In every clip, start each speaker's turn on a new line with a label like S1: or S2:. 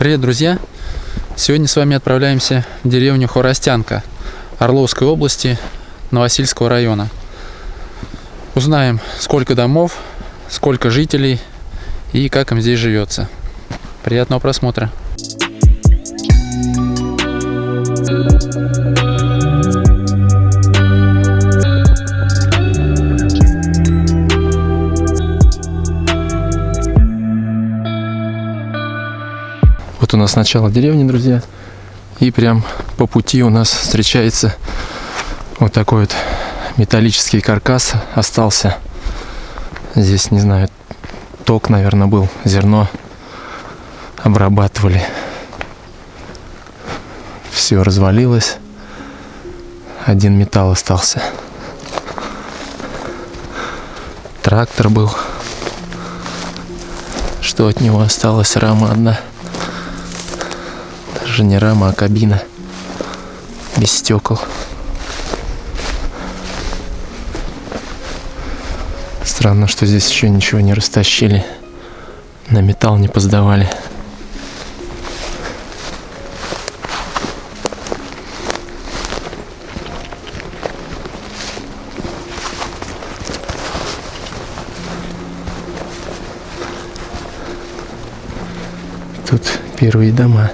S1: Привет, друзья! Сегодня с вами отправляемся в деревню Хоростянка Орловской области Новосильского района. Узнаем, сколько домов, сколько жителей и как им здесь живется. Приятного просмотра! Нас начало деревни, друзья. И прям по пути у нас встречается вот такой вот металлический каркас остался. Здесь, не знаю, ток, наверное, был, зерно обрабатывали. Все развалилось. Один металл остался. Трактор был. Что от него осталось? Рама одна. Даже не рама, а кабина. Без стекол. Странно, что здесь еще ничего не растащили. На металл не поздавали. Тут первые дома.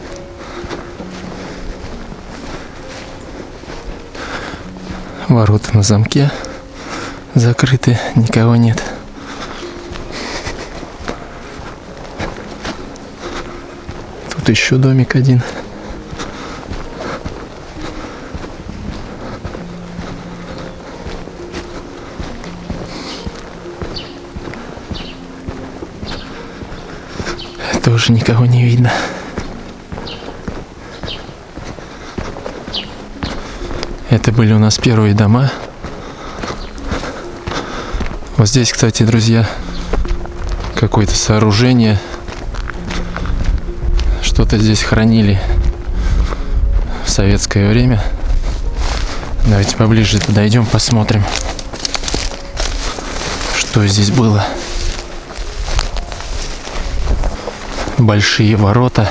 S1: Ворота на замке закрыты, никого нет. Тут еще домик один. Тоже никого не видно. Это были у нас первые дома. Вот здесь, кстати, друзья, какое-то сооружение. Что-то здесь хранили в советское время. Давайте поближе подойдем, посмотрим, что здесь было. Большие ворота.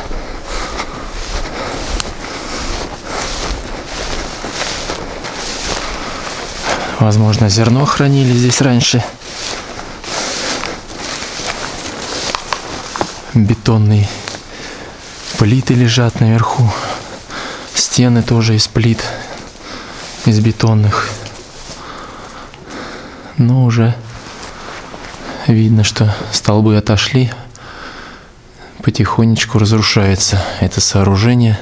S1: Возможно, зерно хранили здесь раньше. Бетонные плиты лежат наверху. Стены тоже из плит, из бетонных. Но уже видно, что столбы отошли. Потихонечку разрушается это сооружение.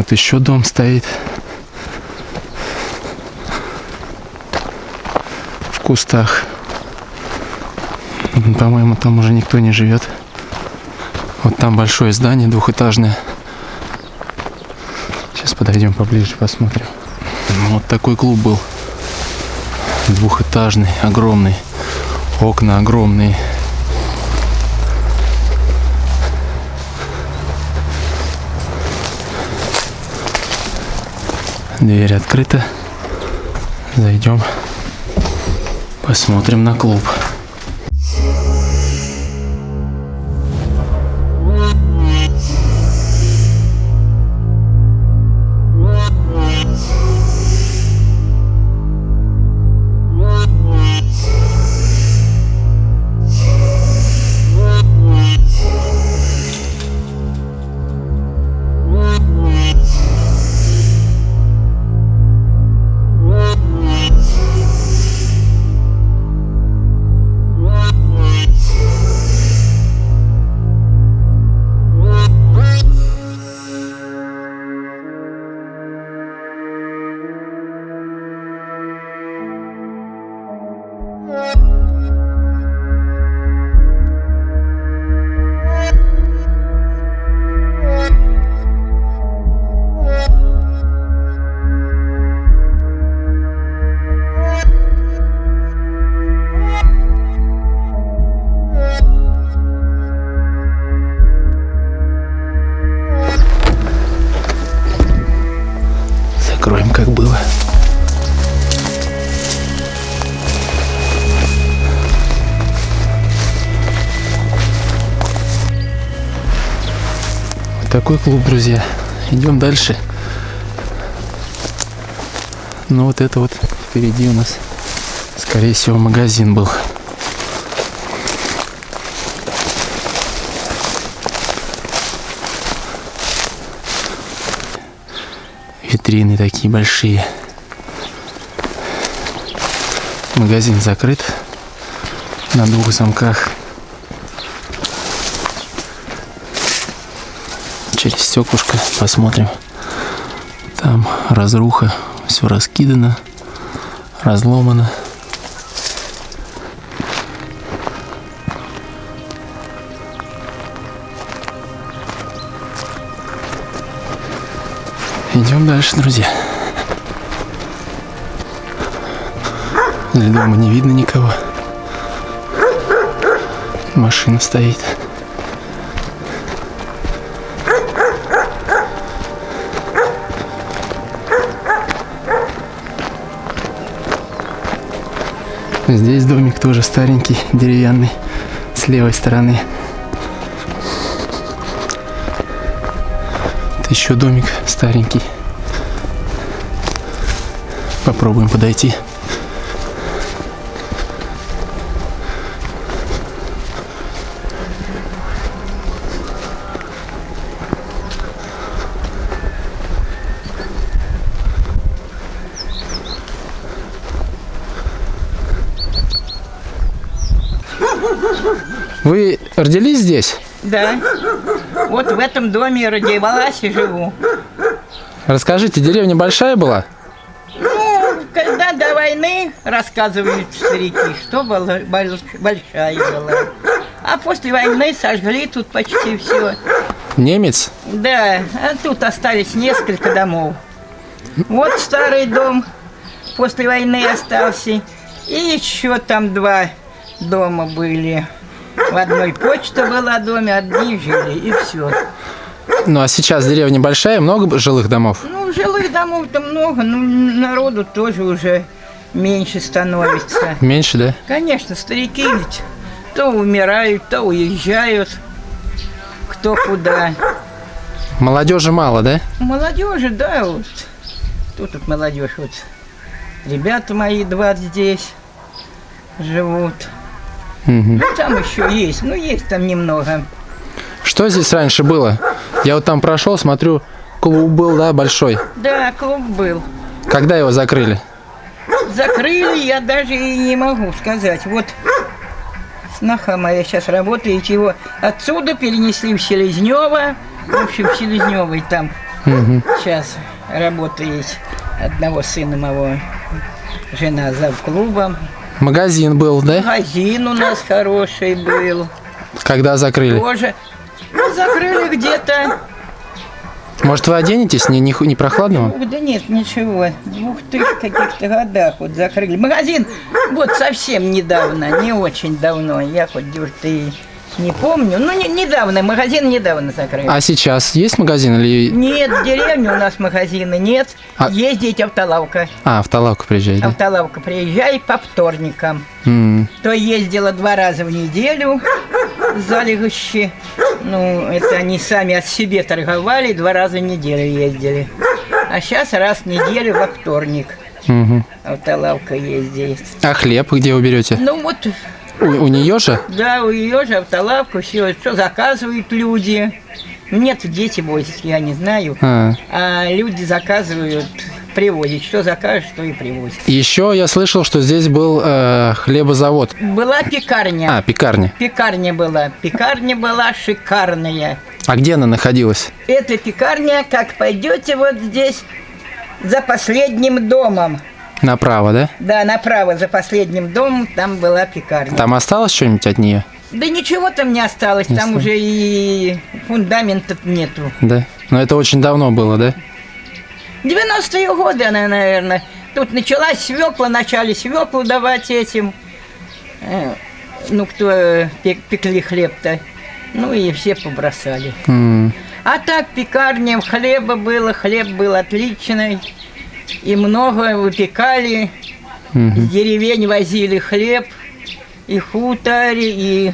S1: Вот еще дом стоит. В кустах. По-моему, там уже никто не живет. Вот там большое здание двухэтажное. Сейчас подойдем поближе, посмотрим. Вот такой клуб был. Двухэтажный, огромный. Окна огромные. Дверь открыта. Зайдем. Посмотрим на клуб. Такой клуб, друзья. Идем дальше. Ну вот это вот впереди у нас, скорее всего, магазин был. Витрины такие большие. Магазин закрыт на двух замках. Через стеклышко посмотрим. Там разруха, все раскидано, разломано. Идем дальше, друзья. Для дома не видно никого. Машина стоит. Здесь домик тоже старенький, деревянный, с левой стороны. Это еще домик старенький. Попробуем подойти. Вы родились здесь?
S2: Да. Вот в этом доме родилась и живу.
S1: Расскажите, деревня большая была?
S2: Ну, когда до войны, рассказывают старики, что была больш- большая была. А после войны сожгли тут почти все.
S1: Немец?
S2: Да, а тут остались несколько домов. Вот старый дом после войны остался. И еще там два дома были. В одной почта была доме, одни жили, и все.
S1: Ну а сейчас деревня большая, много жилых домов?
S2: Ну, жилых домов-то много, но народу тоже уже меньше становится.
S1: Меньше, да?
S2: Конечно, старики ведь то умирают, то уезжают, кто куда.
S1: Молодежи мало, да?
S2: Молодежи, да, вот. Тут вот молодежь, вот. Ребята мои два здесь живут.
S1: Мгм.
S2: Ну, там еще есть, ну, есть там немного.
S1: Что здесь раньше было? Я вот там прошел, смотрю, клуб был, да, большой.
S2: Да, клуб был.
S1: Когда его закрыли?
S2: Закрыли, я даже и не могу сказать. Вот сноха моя сейчас работает, его отсюда перенесли в Селезнево. В общем, в Селезневой там
S1: Мгм.
S2: сейчас работает одного сына моего. Жена за клубом.
S1: Магазин был, да?
S2: Магазин у нас хороший был.
S1: Когда закрыли?
S2: Тоже. Ну, закрыли где-то.
S1: Может, вы оденетесь? Не, не, не прохладно вам?
S2: Да нет, ничего. В двух тысяч каких-то годах вот закрыли. Магазин вот совсем недавно, не очень давно. Я хоть дюрт и не помню. Ну, не- недавно, магазин недавно закрыли.
S1: А сейчас есть магазин или...
S2: Нет, в деревне у нас магазина нет.
S1: А-
S2: Ездить автолавка.
S1: А, в Талавку приезжает, да?
S2: Автолавка приезжай по вторникам.
S1: М,
S2: То ездила два раза в неделю за Легощи. Ну, это они сами от себе торговали, два раза в неделю ездили. А сейчас раз в неделю во вторник
S1: мгм.
S2: автолавка ездит.
S1: А хлеб где вы берете?
S2: Ну вот,
S1: У, у нее же?
S2: да, у ее же автолавка, все, что заказывают люди. Нет, дети возят, я не знаю.
S1: А.
S2: А люди заказывают, привозят. Что закажешь, что и привозят.
S1: Еще я слышал, что здесь был э, хлебозавод.
S2: Была пекарня.
S1: А, пекарня.
S2: Пекарня была. Пекарня была шикарная.
S1: А где она находилась?
S2: Эта пекарня, как пойдете вот здесь, за последним домом.
S1: Направо, да?
S2: Да, направо, за последним домом, там была пекарня.
S1: Там осталось что-нибудь от нее?
S2: Да ничего там не осталось,
S1: Не
S2: там
S1: осталось.
S2: уже и фундамента нету.
S1: Да. Но это очень давно было, да?
S2: 90-е годы она, наверное. Тут началась свекла, начали свеклу давать этим. э, Ну, кто э, пек- пекли хлеб-то. Ну и все побросали.
S1: М,
S2: А так пекарня, хлеба было, хлеб был отличный. И много выпекали. Из деревень возили хлеб. И хутори, и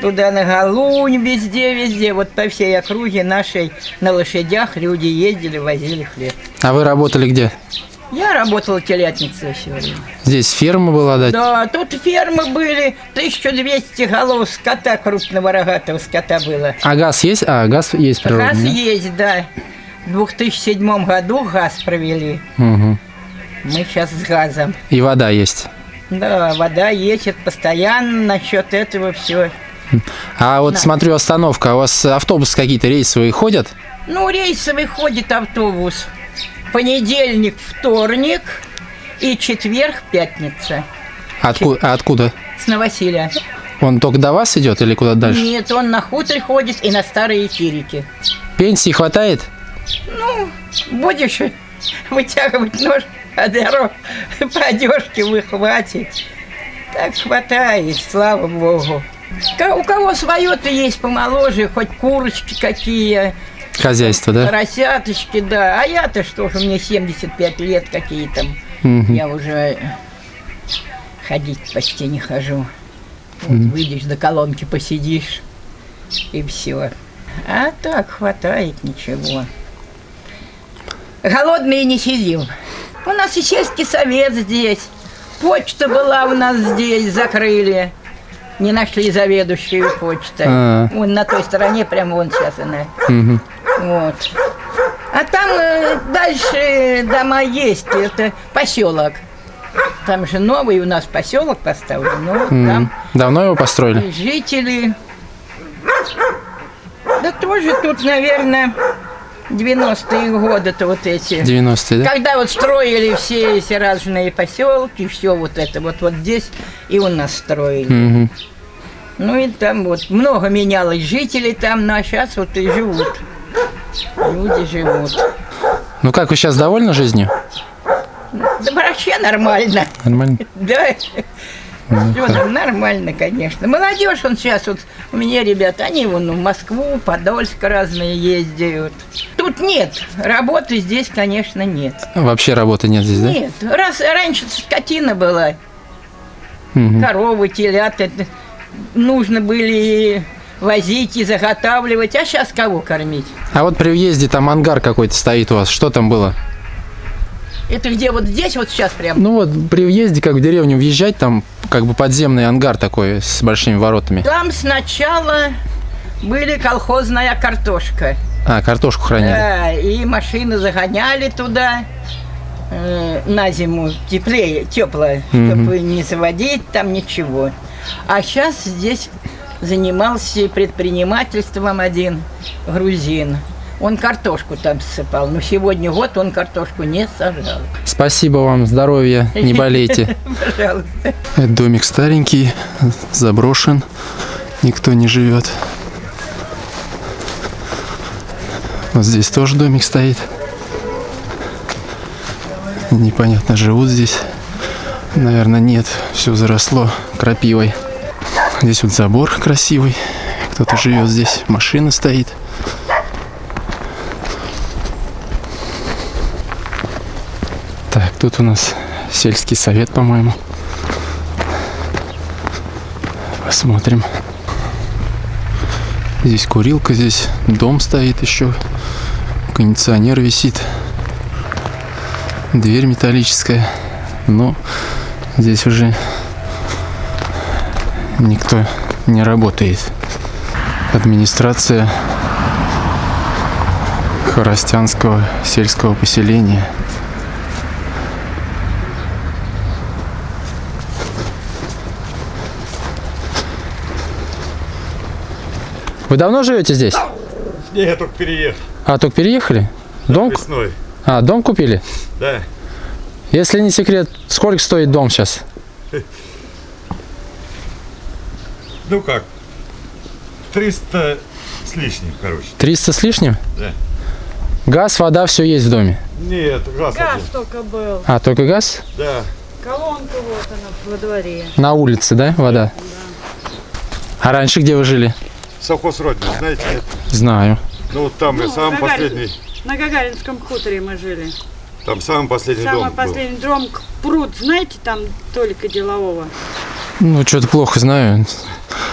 S2: туда на Галунь, везде, везде. Вот по всей округе нашей на лошадях люди ездили, возили хлеб.
S1: А вы работали где?
S2: Я работала телятницей все время.
S1: Здесь ферма была, да?
S2: Да, тут фермы были, 1200 голов скота, крупного рогатого скота было.
S1: А газ есть? А, газ есть
S2: Газ
S1: природный, да?
S2: есть, да. В 2007 году газ провели.
S1: Мгм.
S2: Мы сейчас с газом.
S1: И вода есть.
S2: Да, вода есть, это постоянно насчет этого все.
S1: А вот смотрю, остановка. У вас автобусы какие-то рейсовые ходят?
S2: Ну, рейсовый ходит автобус. Понедельник, вторник и четверг, пятница.
S1: Откуда? А откуда?
S2: С Новосилия.
S1: Он только до вас идет или куда дальше?
S2: Нет, он на хутор ходит и на старые эфирики.
S1: Пенсии хватает?
S2: Ну, будешь вытягивать нож, а дорог по одежке выхватит. Так хватает, слава богу. У кого свое-то есть помоложе, хоть курочки какие,
S1: Хозяйство, да?
S2: поросяточки, да. А я-то что же, мне 75 лет какие там.
S1: Мгм.
S2: Я уже ходить почти не хожу. Вот выйдешь до колонки, посидишь, и все. А так хватает ничего. Голодные не сидим. У нас и сельский совет здесь. Почта была у нас здесь, закрыли. Не нашли заведующую почтой.
S1: А.
S2: Вон на той стороне, прямо вон сейчас она.
S1: Мгм.
S2: Вот. А там э, дальше дома есть, это поселок. Там же новый у нас поселок поставлен, но
S1: М.
S2: там
S1: Давно его построили?
S2: жители. Да тоже тут, наверное, 90-е годы-то вот эти.
S1: 90-е, да?
S2: Когда вот строили все эти разные поселки, все вот это вот вот здесь и у нас строили.
S1: Мгм.
S2: Ну и там вот много менялось жителей там, ну а сейчас вот и живут. Люди живут.
S1: Ну как, вы сейчас довольны жизнью?
S2: Да вообще нормально.
S1: Нормально?
S2: Да. Там нормально, конечно. Молодежь, он сейчас вот, у меня ребята, они вон в Москву, Подольск разные ездят. Тут нет, работы здесь, конечно, нет.
S1: Вообще работы нет здесь, да?
S2: Нет, раз раньше скотина была,
S1: Мгм.
S2: коровы, телята, нужно были возить и заготавливать, а сейчас кого кормить?
S1: А вот при въезде там ангар какой-то стоит у вас. Что там было?
S2: Это где вот здесь, вот сейчас прям?
S1: Ну вот при въезде, как в деревню въезжать, там как бы подземный ангар такой с большими воротами.
S2: Там сначала были колхозная картошка.
S1: А, картошку хранили.
S2: Да, и машины загоняли туда э, на зиму теплее, теплое, чтобы не заводить там ничего. А сейчас здесь занимался предпринимательством один грузин. Он картошку там ссыпал, но сегодня год он картошку не сажал.
S1: Спасибо вам, здоровья, не болейте.
S2: Пожалуйста.
S1: Это домик старенький, заброшен, никто не живет. Вот здесь тоже домик стоит. Непонятно, живут здесь. Наверное, нет, все заросло крапивой. Здесь вот забор красивый, кто-то живет здесь, машина стоит. Так, тут у нас сельский совет, по-моему. Посмотрим. Здесь курилка, здесь дом стоит еще. Кондиционер висит. Дверь металлическая. Но здесь уже никто не работает. Администрация Хоростянского сельского поселения. Вы давно живете здесь?
S3: Не, я только переехал
S1: А, только переехали? Дом? ку-
S3: весной.
S1: А, дом купили?
S3: Да.
S1: Если не секрет, сколько стоит дом сейчас?
S3: Ну как, 300 с лишним, короче.
S1: 300 с лишним?
S3: Да.
S1: Газ, вода, все есть в доме.
S3: Нет, газ,
S4: Газ
S3: один.
S4: только был.
S1: А, только газ?
S3: Да.
S4: Колонка вот она во дворе.
S1: На улице, да, вода? А раньше где вы жили?
S3: Совхоз Родина, знаете, нет?
S1: Знаю.
S3: Ну вот там я
S4: Ну,
S3: самый
S4: Гагарин-
S3: последний,
S4: На Гагаринском хуторе мы жили.
S3: там самый последний
S4: Самый
S3: дом
S4: последний дом, пруд, знаете, там Толика Делового.
S1: Ну, что-то плохо знаю.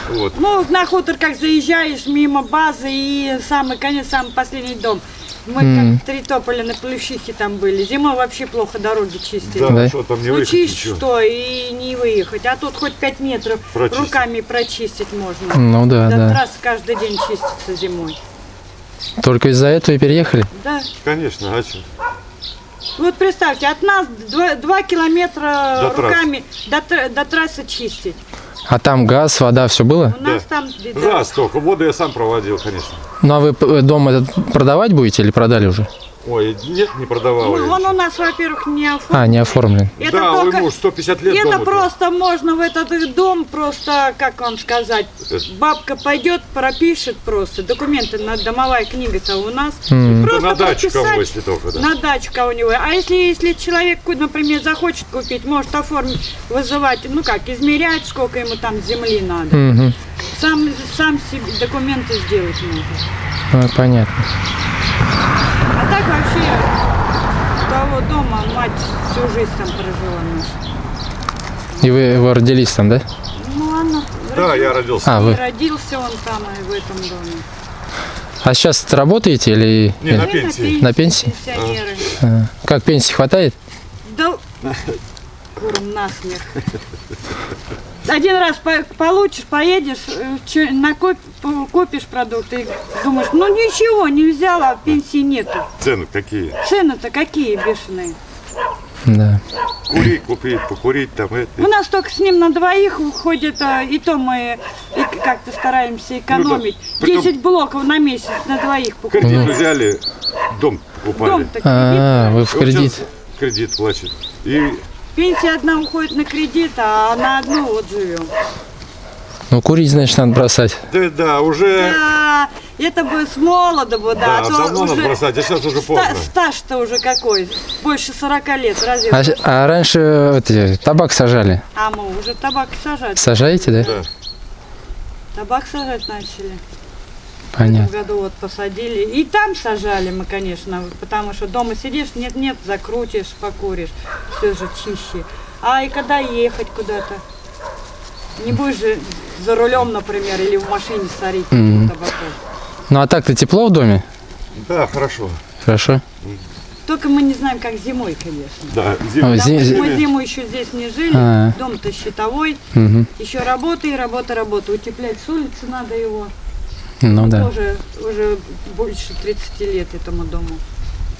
S3: Вот.
S4: Ну, на хутор как заезжаешь мимо базы и самый конец, самый последний дом. Мы как три тополя на Плющихе там были. Зимой вообще плохо дороги чистили.
S3: Да,
S1: Да.
S3: что там не выехать
S4: Случись
S3: ничего.
S4: что, и не выехать. А тут хоть 5 метров
S3: Прочистить.
S4: руками прочистить можно.
S1: Ну да,
S4: До
S1: да.
S4: трассы каждый день чистится зимой.
S1: Только из-за этого и переехали?
S4: Да.
S3: Конечно, а что?
S4: Вот представьте, от нас 2, километра
S3: До трассы.
S4: руками до, тр- до трассы чистить.
S1: А там газ, вода, все было?
S4: У нас там беда.
S3: Раз только. Воду я сам проводил, конечно.
S1: Ну а вы п- дом этот продавать будете или продали уже?
S3: Ой, нет, не продавал
S4: Ну, он у нас, во-первых, не оформлен.
S1: А, не оформлен.
S4: Это
S3: да,
S4: только...
S3: муж 150 лет
S4: Это просто можно в этот дом просто, как вам сказать,
S3: Это-
S4: бабка пойдет, пропишет просто. Документы, на домовая книга-то у нас.
S3: Да
S4: Просто
S3: на дачу кого, если только, да.
S4: На дачу кого-нибудь. А если, если человек, например, захочет купить, может оформить, вызывать, ну как, измерять, сколько ему там земли надо.
S1: Мгм.
S4: Сам, сам себе документы сделать может.
S1: А, понятно.
S4: Так вообще того дома мать всю жизнь там прожила наша.
S1: И вы, вы родились там, да?
S4: Ну, она
S3: Да, я родился.
S1: А,
S4: И
S1: вы.
S4: родился он там, и в этом доме.
S1: А сейчас работаете или...
S3: Не, на
S1: или-
S3: пенсии.
S1: На пенсии?
S4: Пенсионеры.
S1: А, Как пенсии хватает?
S4: Да куром насмех. Один раз по- получишь, поедешь, э, накоп- купишь продукты и думаешь, ну ничего, не взяла, а пенсии нету.
S3: Цены какие?
S4: Цены-то какие бешеные.
S1: Да.
S3: Курить, купить, покурить там это.
S4: У нас только с ним на двоих уходит, а, и то мы как-то стараемся экономить.
S3: Ну притом-
S4: 10 блоков на месяц на двоих покупать.
S3: Кредит взяли, дом покупали.
S4: Дом-то
S1: А, вы в
S3: И вот
S1: кредит.
S3: Кредит платит. И
S4: Пенсия одна уходит на кредит, а на одну вот живем.
S1: Ну, курить, значит, надо бросать.
S3: да, да, уже
S4: Да, это бы с молода бы, да,
S3: да,
S4: а то
S3: давно надо
S4: уже
S3: бросать, а сейчас уже поздно.
S4: стаж-то уже какой, больше 40 лет, разве?
S1: А, а раньше эти, табак сажали.
S4: А мы уже табак сажать,
S1: Сажаете, да?
S3: Да.
S4: табак сажать начали. В
S1: Понятно.
S4: этом году вот посадили. И там сажали мы, конечно, потому что дома сидишь, нет-нет, закрутишь, покуришь, все же чище. А и когда ехать куда-то? Не будешь же за рулем, например, или в машине сорить
S1: Мгм.
S4: табаку.
S1: Ну, а так-то тепло в доме?
S3: Да, хорошо.
S1: Хорошо.
S4: Только мы не знаем, как зимой, конечно.
S3: Да,
S1: А,
S3: зимой.
S1: зи-
S4: Потому что
S1: зи-
S4: мы зиму еще здесь не жили,
S1: А.
S4: дом-то щитовой,
S1: Мгм.
S4: еще работа и работа, работа. Утеплять с улицы надо его.
S1: Ну да.
S4: Тоже уже больше 30 лет этому дому.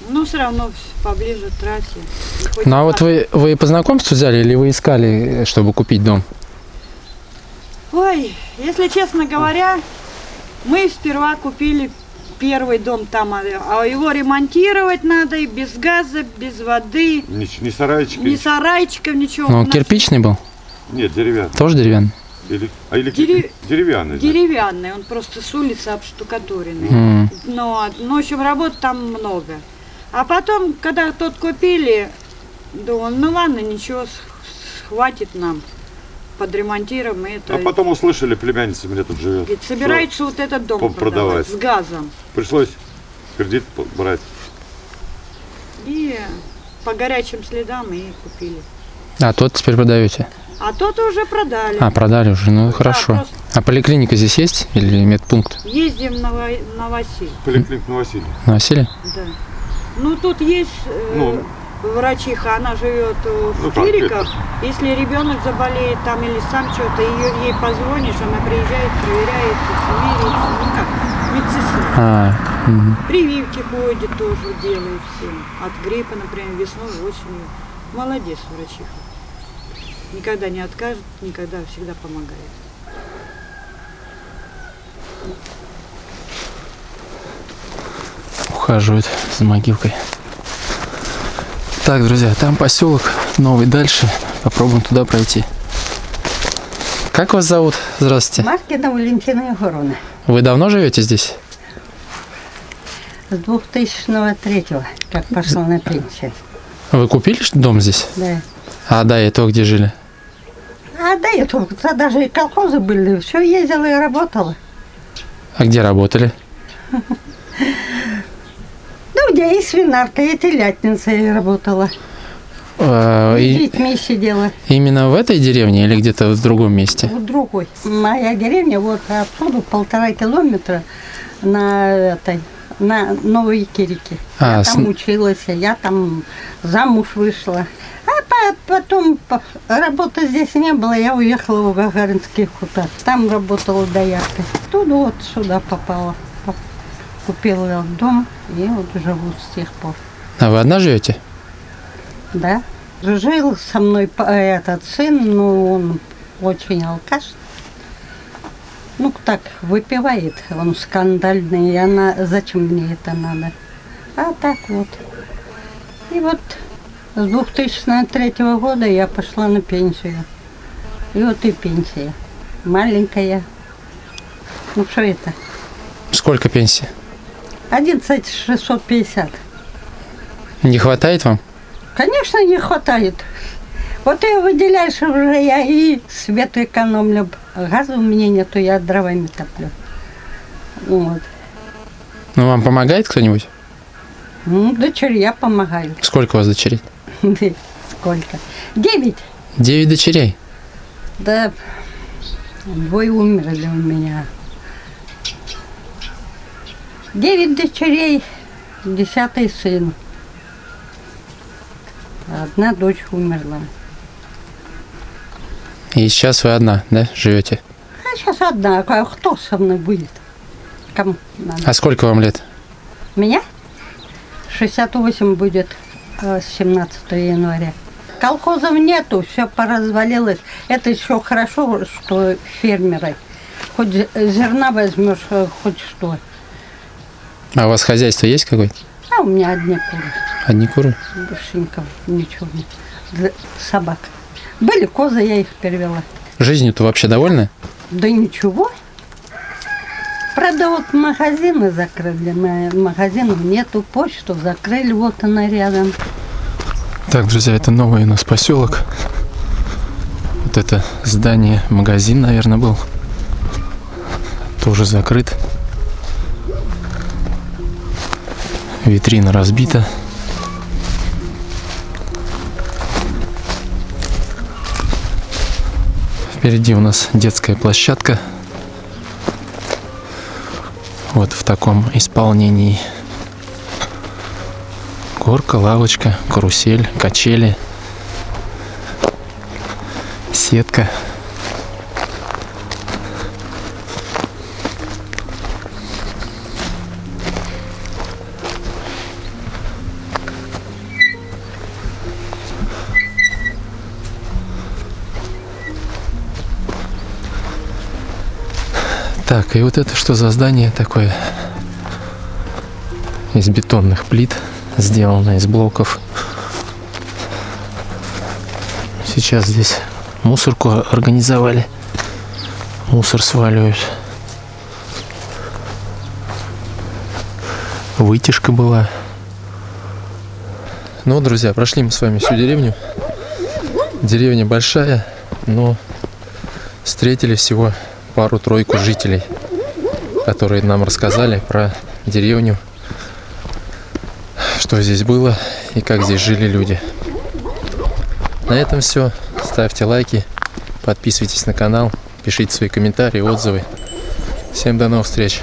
S4: Но все равно поближе к трассе.
S1: Ну а вот вы, вы по знакомству взяли или вы искали, чтобы купить дом?
S4: Ой, если честно говоря, мы сперва купили первый дом там, а а его ремонтировать надо и без газа, без воды,
S3: Не, не сарайчики.
S4: ни сарайчиков, ничего.
S1: Ну, кирпичный был?
S3: Нет, деревянный.
S1: Тоже деревянный?
S3: Или, а или
S4: Дере-
S3: деревянный. да.
S4: Деревянный, он просто с улицы обштукатуренный.
S1: М.
S4: Но, ну, в общем, работ там много. А потом, когда тот купили, думал, ну ладно, ничего, хватит нам, подремонтируем и это.
S3: А потом услышали, племянница у меня тут живет.
S4: Говорит, собирается вот этот дом продавать,
S3: продавать.
S4: с газом.
S3: Пришлось кредит брать.
S4: И по горячим следам и купили.
S1: А тот теперь продаете?
S4: А тот уже продали.
S1: А, продали уже, ну хорошо.
S4: просто-
S1: А поликлиника здесь есть или медпункт?
S4: Ездим на, на Василь,
S3: Поликлиник на Василий.
S1: На
S4: да. Ну, тут есть э,
S3: Ну.
S4: врачиха, она живет э, в
S3: Ну,
S4: Кириках. Если ребенок заболеет там или сам что-то, ее, ей позвонишь, она приезжает, проверяет, меряет, ну как, медсестра.
S1: А, мгм.
S4: Прививки ходит тоже, делает всем. От гриппа, например, весной, осенью. Молодец, врачиха. Никогда не откажет, никогда всегда помогает.
S1: ухаживают за могилкой. Так, друзья, там поселок новый дальше. Попробуем туда пройти. Как вас зовут? Здравствуйте.
S5: Маркина Валентина Егоровна.
S1: Вы давно живете здесь?
S5: С 2003 как пошла на пенсию.
S1: Вы купили дом здесь?
S5: Да.
S1: А до этого где жили?
S5: А до этого даже и колхозы были. Все ездила и работала.
S1: А где работали?
S5: Ну, где и свинарка, и телятница я работала.
S1: А,
S5: С
S1: и
S5: детьми сидела.
S1: именно в этой деревне или где-то в другом месте?
S5: В другой. Моя деревня вот отсюда полтора километра на этой на Новой Кирике.
S1: А,
S5: я
S1: с-
S5: там училась, я там замуж вышла. По- потом по- работы здесь не было, я уехала в Гагаринский хутор. Там работала дояркой. Оттуда вот сюда попала. По- Купила дом и вот живу с тех пор.
S1: А вы одна живете?
S5: Да. Жил со мной этот сын, но он очень алкаш. Ну, так, выпивает. Он скандальный, и она... Зачем мне это надо? А так вот. И вот с 2003 года я пошла на пенсию. И вот и пенсия. Маленькая. Ну, что это?
S1: Сколько пенсии?
S5: 11 650.
S1: Не хватает вам?
S5: Конечно, не хватает. Вот я выделяешь уже, я и свет экономлю. Газа у меня нету, я дровами топлю. Вот.
S1: Ну, вам помогает кто-нибудь?
S5: Ну, дочерья помогают.
S1: Сколько у вас дочерей?
S5: Сколько? Девять.
S1: Девять дочерей.
S5: Да, двое умерли у меня. Девять дочерей, десятый сын. Одна дочь умерла.
S1: И сейчас вы одна, да, живете?
S5: А сейчас одна, а кто со мной будет? Кому надо?
S1: А сколько вам лет?
S5: Меня 68 будет 17 января. Колхозов нету, все поразвалилось. Это еще хорошо, что фермеры. Хоть зе- зерна возьмешь, э, хоть что.
S1: А у вас хозяйство есть какое-то?
S5: А у меня одни куры,
S1: Одни куры?
S5: душеньков, ничего нет. Собак. Были козы, я их перевела.
S1: Жизнью-то вообще довольны?
S5: Да ничего. Правда, магазины закрыли, ма- магазинов нету, почту закрыли, вот она рядом.
S1: Так, друзья, это новый у нас поселок. Вот это здание, магазин, наверное, был. Тоже закрыт. Витрина разбита. Впереди у нас детская площадка. Вот в таком исполнении. Горка, лавочка, карусель, качели, сетка. Так, и вот это что за здание такое? Из бетонных плит, сделано из блоков. Сейчас здесь мусорку организовали. Мусор сваливают. Вытяжка была. Ну, друзья, прошли мы с вами всю деревню. Деревня большая, но встретили всего пару-тройку жителей, которые нам рассказали про деревню, что здесь было и как здесь жили люди. На этом все. Ставьте лайки, подписывайтесь на канал, пишите свои комментарии, отзывы. Всем до новых встреч!